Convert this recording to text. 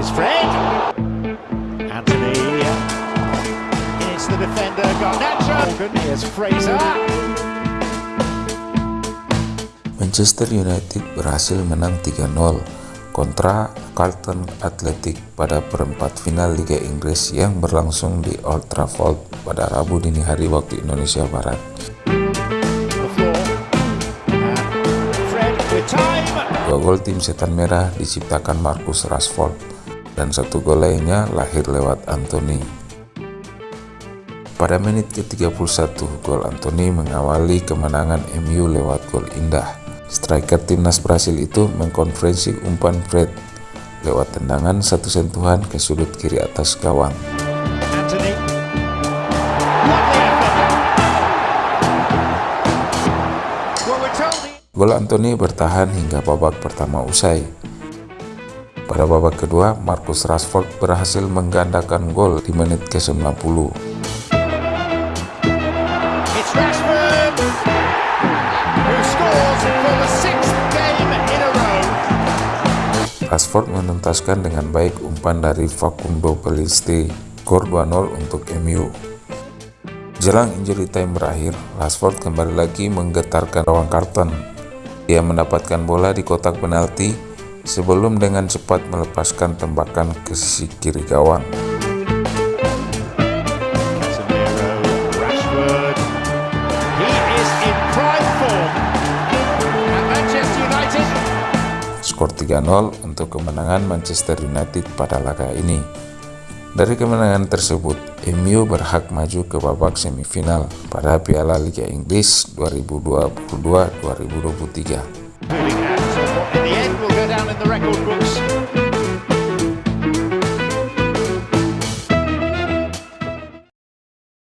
is Fred. Anthony. It's the defender, Garnacho. Here's Fraser. Manchester United berhasil menang 3-0 kontra Carlton Athletic pada perempat final Liga Inggris yang berlangsung di Old Trafford pada Rabu dini hari waktu Indonesia Barat. Dua gol tim setan merah diciptakan Marcus Rashford dan satu gol lainnya lahir lewat Anthony. Pada menit ke-31, gol Anthony mengawali kemenangan MU lewat gol indah. Striker timnas Brasil itu mengkonferensi umpan Fred lewat tendangan satu sentuhan ke sudut kiri atas gawang. Gol Anthony bertahan hingga babak pertama usai. Pada babak kedua, Marcus Rashford berhasil menggandakan gol di menit ke-90. Rashford menuntaskan dengan baik umpan dari Facundo Peliste, skor 2-0 untuk MU. Jelang injury time berakhir, Rashford kembali lagi menggetarkan gawang Carlton ia mendapatkan bola di kotak penalti sebelum dengan cepat melepaskan tembakan ke sisi kiri gawang. Skor 3-0 untuk kemenangan Manchester United pada laga ini. Dari kemenangan tersebut, MU berhak maju ke babak semifinal pada Piala Liga Inggris 2022-2023.